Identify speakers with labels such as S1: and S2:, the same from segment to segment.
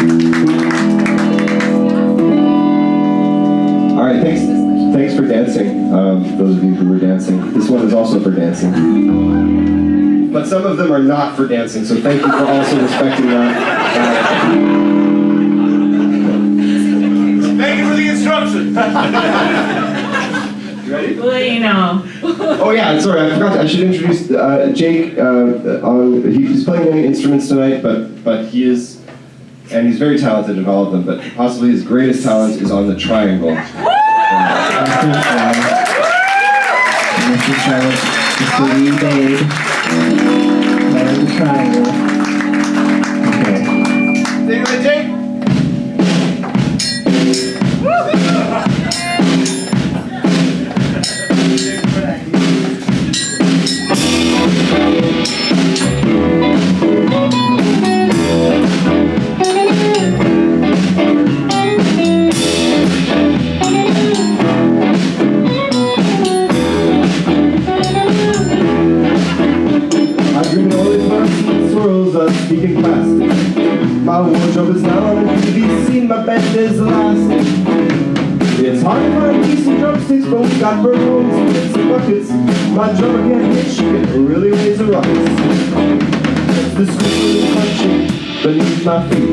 S1: All right, thanks, thanks for dancing, um, those of you who were dancing. This one is also for dancing. But some of them are not for dancing, so thank you for also respecting that.
S2: Thank you for the instructions.
S1: You ready?
S3: Bueno.
S1: Oh yeah, sorry, I forgot. I should introduce uh, Jake. Uh, on, he's playing many instruments tonight, but but he is, and he's very talented at all of them. But possibly his greatest talent is on the triangle.
S4: Mr. Charles, Mr. Lee Babe, Larry the Triangle. Okay.
S2: Take it, Jake.
S1: Is elastic. It's hard to find decent drumsticks, but we got bird homes and buckets. My drummer can't hit shit, really raise a ruckus. The squeaking is punching beneath my feet.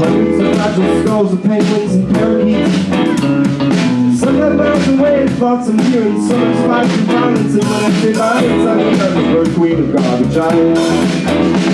S1: Hundreds of fragile skulls of penguins and parakeets. Some have miles away, thoughts I'm hearing Some spikes and violence And when I say violence I mean I'm the bird queen of garbage island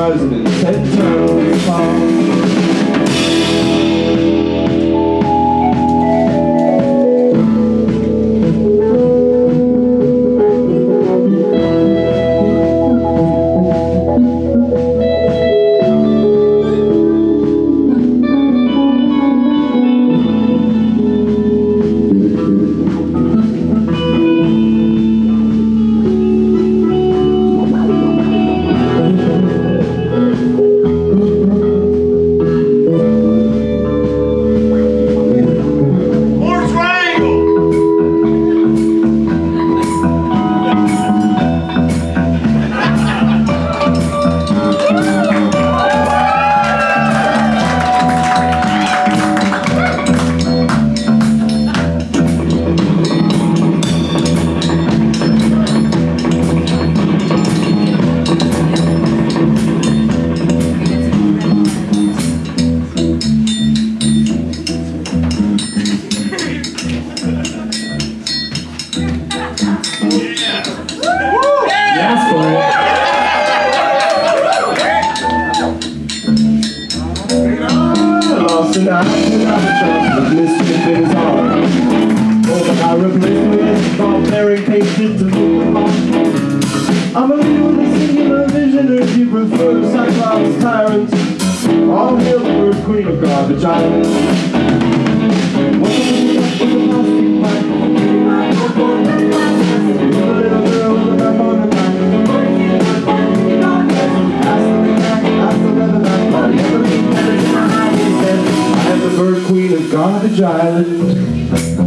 S1: 2010 town I'm a leader with a singular vision, or you prefer, Cyclops tyrant All hail the bird queen of garbage island. Welcome to the top of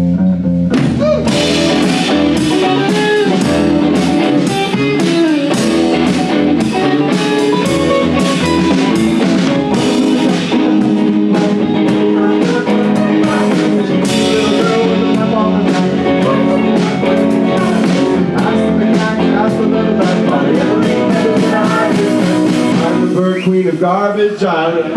S1: garbage out.